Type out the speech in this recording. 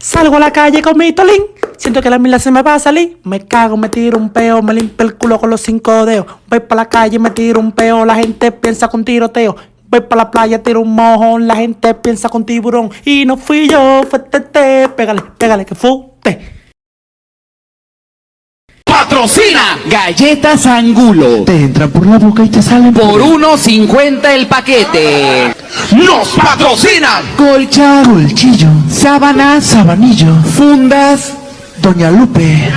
Salgo a la calle con mi tolín. Siento que la mila se me va a salir. Me cago, me tiro un peo, me limpio el culo con los cinco dedos. Voy para la calle, me tiro un peo, la gente piensa con tiroteo. Voy para la playa, tiro un mojón, la gente piensa con tiburón. Y no fui yo, fue tete. Pégale, pégale, que fute. Patrocina Galletas Angulo. Te entran por la boca y te salen Por 1.50 el paquete. Nos patrocinan Colcha, colchillo, sábanas, sabanillo, fundas. Doña Lupe.